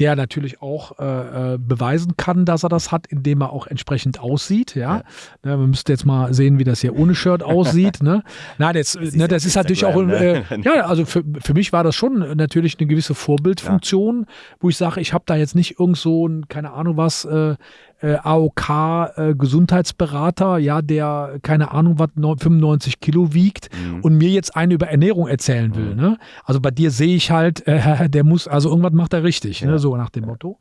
der natürlich auch äh, äh, beweisen kann, dass er das hat, indem er auch entsprechend aussieht. Ja, Ne, man müsste jetzt mal sehen, wie das hier ohne Shirt [laughs] aussieht. Ne, na, das, siehst ne, das ist natürlich auch, Instagram, äh, ne? ja, also für, für mich war das schon natürlich eine gewisse Vorbildfunktion, wo ich sage, ich habe da jetzt nicht irgend so ein, keine Ahnung was, äh, äh, AOK äh, ja, der keine Ahnung was 95 Kilo wiegt Mhm. und mir jetzt eine über Ernährung erzählen will. Mhm. Ne? Also bei dir sehe ich halt, äh, [laughs] der muss, also irgendwas macht er richtig, ne? Ja. so nach dem Motto.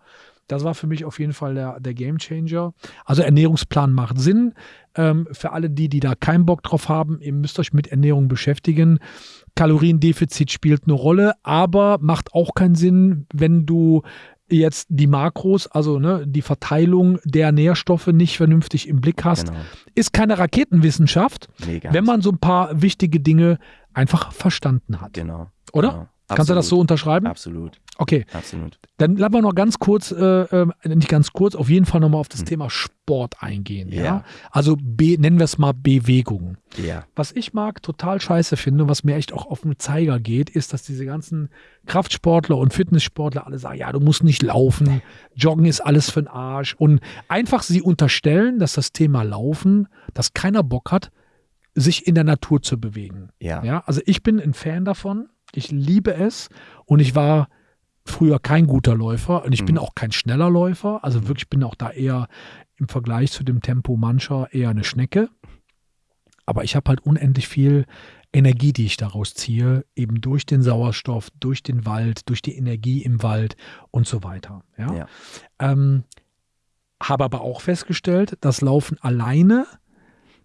Das war für mich auf jeden Fall der, der Game Changer. Also Ernährungsplan macht Sinn. Ähm, für alle die, die da keinen Bock drauf haben, ihr müsst euch mit Ernährung beschäftigen. Kaloriendefizit spielt eine Rolle, aber macht auch keinen Sinn, wenn du jetzt die Makros, also ne, die Verteilung der Nährstoffe nicht vernünftig im Blick hast. Genau. Ist keine Raketenwissenschaft, Nee, wenn man so ein paar wichtige Dinge einfach verstanden hat. Genau. Oder? Genau. Kannst du das so unterschreiben? Absolut. Okay, Absolut. dann lassen wir noch ganz kurz, äh, äh, nicht ganz kurz, auf jeden Fall nochmal auf das Thema Sport eingehen. Ja? Hm. Ja. Also be, nennen wir es mal Bewegung. Ja. Was ich mag, total scheiße finde, was mir echt auch auf den Zeiger geht, ist, dass diese ganzen Kraftsportler und Fitnesssportler alle sagen, ja, du musst nicht laufen, Joggen ist alles für den Arsch. Und einfach sie unterstellen, dass das Thema Laufen, dass keiner Bock hat, sich in der Natur zu bewegen. Ja. Ja, also ich bin ein Fan davon. Ich liebe es und ich war früher kein guter Läufer und ich bin Mhm. auch kein schneller Läufer. Also wirklich bin auch da eher im Vergleich zu dem Tempo mancher eher eine Schnecke. Aber ich habe halt unendlich viel Energie, die ich daraus ziehe, eben durch den Sauerstoff, durch den Wald, durch die Energie im Wald und so weiter. Ja. Ja. Ähm, habe aber auch festgestellt, dass Laufen alleine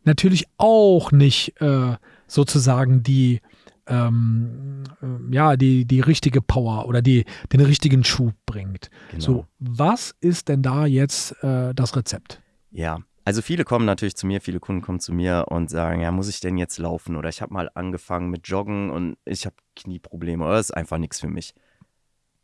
natürlich auch nicht äh, sozusagen die ähm, äh, ja, die, die richtige Power oder die, den richtigen Schub bringt. Genau. So, was ist denn da jetzt äh, das Rezept? Ja, also viele kommen natürlich zu mir, viele Kunden kommen zu mir und sagen, ja, muss ich denn jetzt laufen? Oder ich habe mal angefangen mit Joggen und ich habe Knieprobleme oder das ist einfach nichts für mich.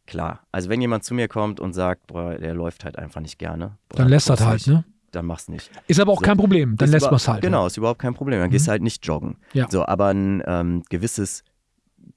Klar, also wenn jemand zu mir kommt und sagt, boah, der läuft halt einfach nicht gerne, boah, Dann lässt das halt, ne? Dann mach's nicht. Ist aber auch So. kein Problem, dann lässt man es halt. Genau, Ne? ist überhaupt kein Problem. Dann gehst Mhm. du halt nicht joggen. Ja. So, aber ein ähm, gewisses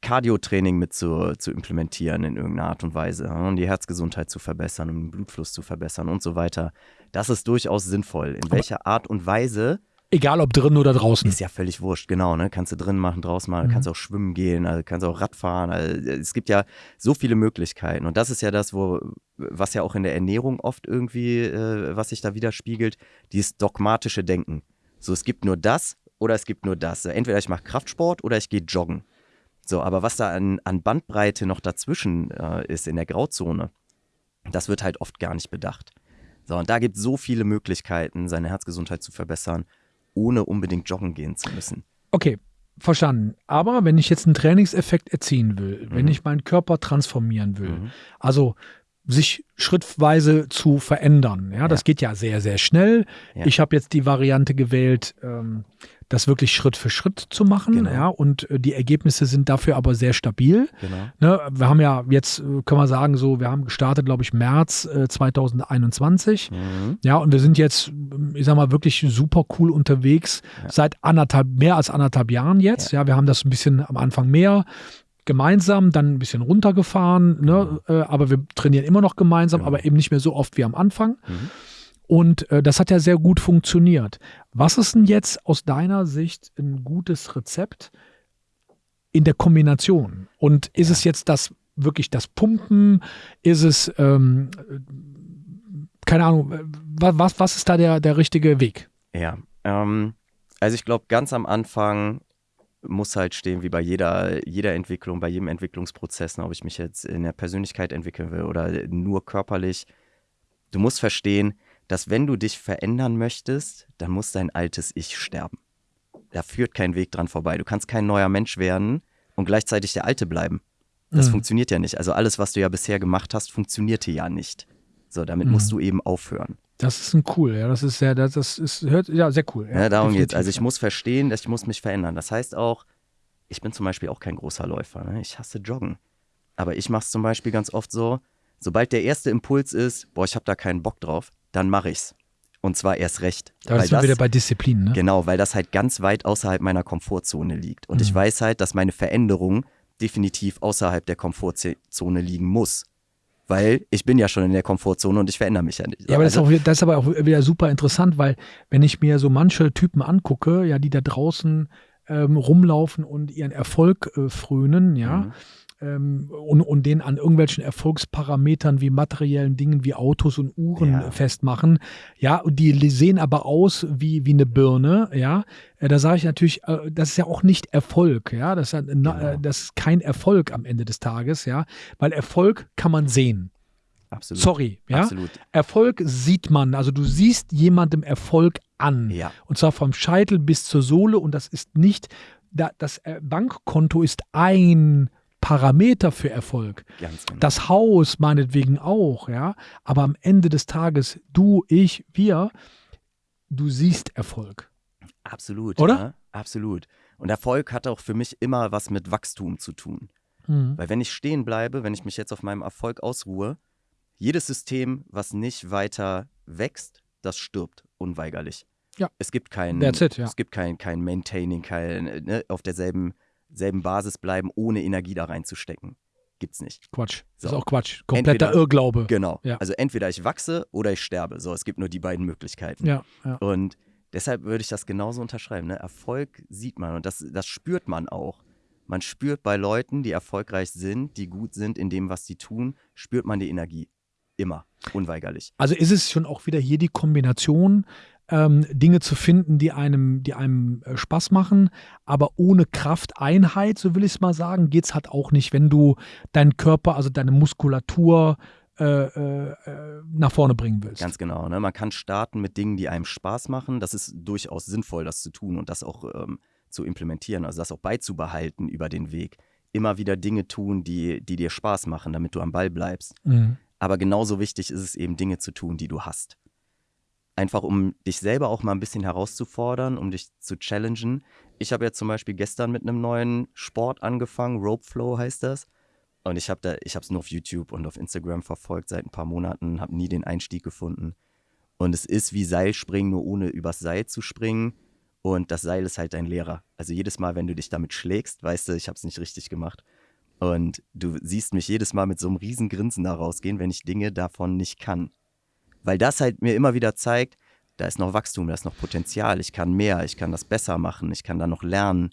Cardio-Training mit zu, zu implementieren in irgendeiner Art und Weise, um die Herzgesundheit zu verbessern, um den Blutfluss zu verbessern und so weiter, das ist durchaus sinnvoll. In welcher Art und Weise Egal ob drin oder draußen. ist ja völlig wurscht, genau, ne? Kannst du drin machen, draußen machen, Mhm. kannst auch schwimmen gehen, also kannst auch Radfahren. Also es gibt ja so viele Möglichkeiten. Und das ist ja das, wo, was ja auch in der Ernährung oft irgendwie, äh, was sich da widerspiegelt, dieses dogmatische Denken. So, es gibt nur das oder es gibt nur das. Entweder ich mache Kraftsport oder ich gehe joggen. So, aber was da an, an Bandbreite noch dazwischen äh, ist in der Grauzone, das wird halt oft gar nicht bedacht. So, und da gibt es so viele Möglichkeiten, seine Herzgesundheit zu verbessern, ohne unbedingt joggen gehen zu müssen. Okay, verstanden. Aber wenn ich jetzt einen Trainingseffekt erzielen will, wenn Mhm. ich meinen Körper transformieren will, Mhm. also sich schrittweise zu verändern, ja, das Ja. geht ja sehr, sehr schnell. Ja. Ich habe jetzt die Variante gewählt, ähm, das wirklich Schritt für Schritt zu machen, Genau. ja, und äh, die Ergebnisse sind dafür aber sehr stabil. Genau. Ne, wir haben ja jetzt, äh, können wir sagen, so, wir haben gestartet, glaube ich, März äh, 2021. Mhm. Ja, und wir sind jetzt, ich sag mal, wirklich super cool unterwegs Ja. seit anderthalb, mehr als anderthalb Jahren jetzt. Ja. wir haben das ein bisschen am Anfang mehr gemeinsam, dann ein bisschen runtergefahren, ne? äh, aber wir trainieren immer noch gemeinsam, Genau. aber eben nicht mehr so oft wie am Anfang. Mhm. Und äh, das hat ja sehr gut funktioniert. Was ist denn jetzt aus deiner Sicht ein gutes Rezept in der Kombination? Und ist Ja. es jetzt das wirklich das Pumpen? Ist es, ähm, äh, keine Ahnung, äh, wa- was, was ist da der, der richtige Weg? Ja, ähm, also ich glaube, ganz am Anfang muss halt stehen, wie bei jeder, jeder Entwicklung, bei jedem Entwicklungsprozess, ne, ob ich mich jetzt in der Persönlichkeit entwickeln will oder nur körperlich. Du musst verstehen, dass wenn du dich verändern möchtest, dann muss dein altes Ich sterben. Da führt kein Weg dran vorbei. Du kannst kein neuer Mensch werden und gleichzeitig der Alte bleiben. Das Mhm. funktioniert ja nicht. Also alles, was du ja bisher gemacht hast, funktionierte ja nicht. So, damit Mhm. musst du eben aufhören. Das ist ein cool, ja, das ist sehr, das, das ist, hört, ja, sehr cool. Ja, darum definitiv, geht's. Also ich ja. muss verstehen, dass ich muss mich verändern. Das heißt auch, ich bin zum Beispiel auch kein großer Läufer. Ne? Ich hasse Joggen. Aber ich mache es zum Beispiel ganz oft so, sobald der erste Impuls ist, boah, ich habe da keinen Bock drauf, dann mache ich's. Und zwar erst recht. Da sind wir wieder bei Disziplin, ne? Genau, weil das halt ganz weit außerhalb meiner Komfortzone liegt. Und ich Mhm. weiß halt, dass meine Veränderung definitiv außerhalb der Komfortzone liegen muss. Weil ich bin ja schon in der Komfortzone und ich verändere mich ja nicht. Ja, aber das, ist Also- auch, das ist aber auch wieder super interessant, weil wenn ich mir so manche Typen angucke, ja, die da draußen ähm, rumlaufen und ihren Erfolg äh, frönen, ja, Mhm. Ähm, und, und den an irgendwelchen Erfolgsparametern wie materiellen Dingen wie Autos und Uhren Ja. festmachen, ja, und die sehen aber aus wie, wie eine Birne, ja, äh, da sage ich natürlich, äh, das ist ja auch nicht Erfolg, ja, das ist, ja, na, Genau. äh, das ist kein Erfolg am Ende des Tages, ja, weil Erfolg kann man sehen. Absolut. Sorry, ja. Absolut. Erfolg sieht man, also du siehst jemandem Erfolg an. Ja. Und zwar vom Scheitel bis zur Sohle und das ist nicht, da- das Bankkonto ist ein Parameter für Erfolg. Ganz genau. Das Haus meinetwegen auch, ja. Aber am Ende des Tages, du, ich, wir, du siehst Erfolg. Absolut. Oder? Ja, absolut. Und Erfolg hat auch für mich immer was mit Wachstum zu tun. Mhm. Weil wenn ich stehen bleibe, wenn ich mich jetzt auf meinem Erfolg ausruhe, jedes System, was nicht weiter wächst, das stirbt unweigerlich. Ja. Es gibt kein, it, ja. es gibt kein, kein Maintaining, kein ne, auf derselben selben Basis bleiben, ohne Energie da reinzustecken. Gibt's nicht. Quatsch. Das So. ist auch Quatsch. Kompletter Entweder- Irrglaube. Genau. Ja. Also entweder ich wachse oder ich sterbe. So, es gibt nur die beiden Möglichkeiten. Ja, ja. Und deshalb würde ich das genauso unterschreiben. Ne? Erfolg sieht man und das, das spürt man auch. Man spürt bei Leuten, die erfolgreich sind, die gut sind in dem, was sie tun, spürt man die Energie. Immer. Unweigerlich. Also ist es schon auch wieder hier die Kombination ähm, Dinge zu finden, die einem, die einem äh, Spaß machen, aber ohne Krafteinheit, so will ich es mal sagen, geht es halt auch nicht, wenn du deinen Körper, also deine Muskulatur äh, äh, äh, nach vorne bringen willst. Ganz genau. Ne? Man kann starten mit Dingen, die einem Spaß machen. Das ist durchaus sinnvoll, das zu tun und das auch ähm, zu implementieren, also das auch beizubehalten über den Weg. Immer wieder Dinge tun, die, die dir Spaß machen, damit du am Ball bleibst. Mhm. Aber genauso wichtig ist es eben, Dinge zu tun, die du hast. Einfach um dich selber auch mal ein bisschen herauszufordern, um dich zu challengen. Ich habe ja zum Beispiel gestern mit einem neuen Sport angefangen, Rope Flow heißt das. Und ich habe es nur auf YouTube und auf Instagram verfolgt seit ein paar Monaten, habe nie den Einstieg gefunden. Und es ist wie Seilspringen, nur ohne übers Seil zu springen. Und das Seil ist halt dein Lehrer. Also jedes Mal, wenn du dich damit schlägst, weißt du, ich habe es nicht richtig gemacht. Und du siehst mich jedes Mal mit so einem riesen Grinsen da rausgehen, wenn ich Dinge davon nicht kann. Weil das halt mir immer wieder zeigt, da ist noch Wachstum, da ist noch Potenzial, ich kann mehr, ich kann das besser machen, ich kann da noch lernen.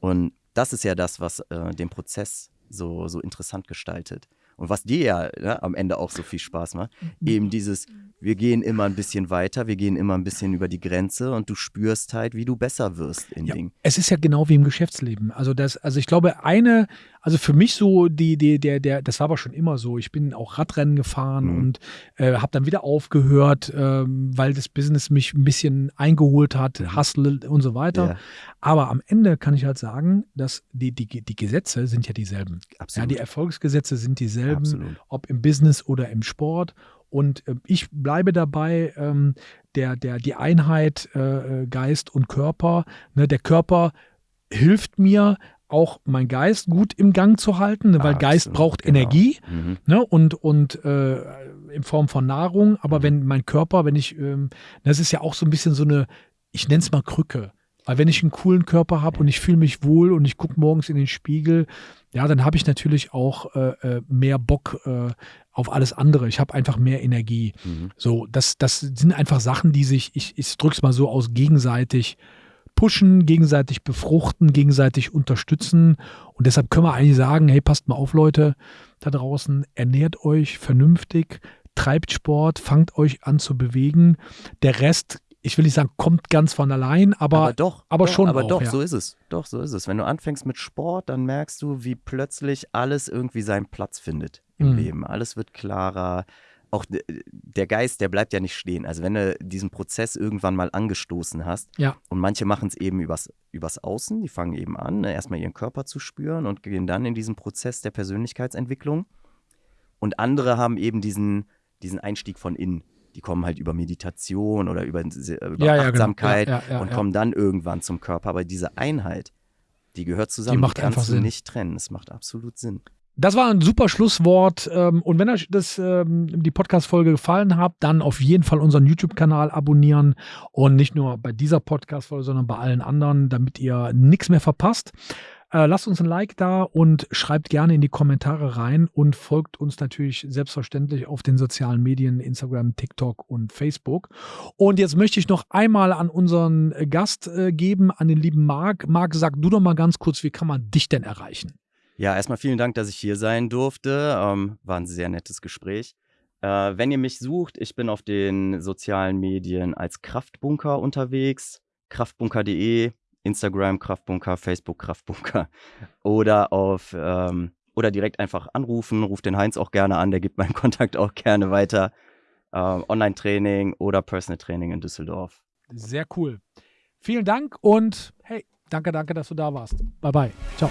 Und das ist ja das, was äh, den Prozess so, so interessant gestaltet. Und was dir ja ne, am Ende auch so viel Spaß macht, mhm. eben dieses, wir gehen immer ein bisschen weiter, wir gehen immer ein bisschen über die Grenze und du spürst halt, wie du besser wirst in ja, Dingen. Es ist ja genau wie im Geschäftsleben. Also das, also ich glaube, eine, also für mich so die, die, der, der, das war aber schon immer so. Ich bin auch Radrennen gefahren mhm. und äh, habe dann wieder aufgehört, äh, weil das Business mich ein bisschen eingeholt hat, mhm. Hustle und so weiter. Ja. Aber am Ende kann ich halt sagen, dass die, die, die Gesetze sind ja dieselben. Absolut. Ja, die Erfolgsgesetze sind dieselben, Absolut. ob im Business oder im Sport. Und äh, ich bleibe dabei, ähm, der, der, die Einheit äh, äh, Geist und Körper. Ne, der Körper hilft mir, auch mein Geist gut im Gang zu halten, ne, weil Absolut, Geist braucht genau. Energie mhm. ne, und, und äh, in Form von Nahrung. Aber mhm. wenn mein Körper, wenn ich, ähm, das ist ja auch so ein bisschen so eine, ich nenne es mal Krücke. Weil wenn ich einen coolen Körper habe und ich fühle mich wohl und ich gucke morgens in den Spiegel, ja, dann habe ich natürlich auch äh, äh, mehr Bock äh, auf alles andere. Ich habe einfach mehr Energie. Mhm. So, das, das sind einfach Sachen, die sich, ich, ich drücke es mal so aus, gegenseitig pushen, gegenseitig befruchten, gegenseitig unterstützen. Und deshalb können wir eigentlich sagen, hey, passt mal auf, Leute, da draußen, ernährt euch vernünftig, treibt Sport, fangt euch an zu bewegen. Der Rest ich will nicht sagen, kommt ganz von allein, aber, aber doch, aber doch, schon. Aber auch, doch, ja. so ist es. Doch, so ist es. Wenn du anfängst mit Sport, dann merkst du, wie plötzlich alles irgendwie seinen Platz findet im mhm. Leben. Alles wird klarer. Auch der Geist, der bleibt ja nicht stehen. Also wenn du diesen Prozess irgendwann mal angestoßen hast, ja. und manche machen es eben übers, übers Außen, die fangen eben an, ne, erstmal ihren Körper zu spüren und gehen dann in diesen Prozess der Persönlichkeitsentwicklung. Und andere haben eben diesen, diesen Einstieg von innen die kommen halt über Meditation oder über, über ja, Achtsamkeit ja, genau. und kommen dann irgendwann zum Körper. Aber diese Einheit, die gehört zusammen. Die macht die kannst einfach du Sinn. nicht trennen. Es macht absolut Sinn. Das war ein super Schlusswort. Ähm, und wenn euch das, ähm, die Podcast-Folge gefallen hat, dann auf jeden Fall unseren YouTube-Kanal abonnieren. Und nicht nur bei dieser Podcast-Folge, sondern bei allen anderen, damit ihr nichts mehr verpasst. Äh, lasst uns ein Like da und schreibt gerne in die Kommentare rein und folgt uns natürlich selbstverständlich auf den sozialen Medien, Instagram, TikTok und Facebook. Und jetzt möchte ich noch einmal an unseren Gast äh, geben, an den lieben Marc. Marc, sag du doch mal ganz kurz, wie kann man dich denn erreichen? Ja, erstmal vielen Dank, dass ich hier sein durfte. Ähm, war ein sehr nettes Gespräch. Äh, wenn ihr mich sucht, ich bin auf den sozialen Medien als Kraftbunker unterwegs. Kraftbunker.de Instagram Kraftbunker, Facebook Kraftbunker [laughs] oder auf ähm, oder direkt einfach anrufen, ruft den Heinz auch gerne an, der gibt meinen [laughs] Kontakt auch gerne weiter. Ähm, Online-Training oder Personal Training in Düsseldorf. Sehr cool. Vielen Dank und hey, danke, danke, dass du da warst. Bye bye. Ciao.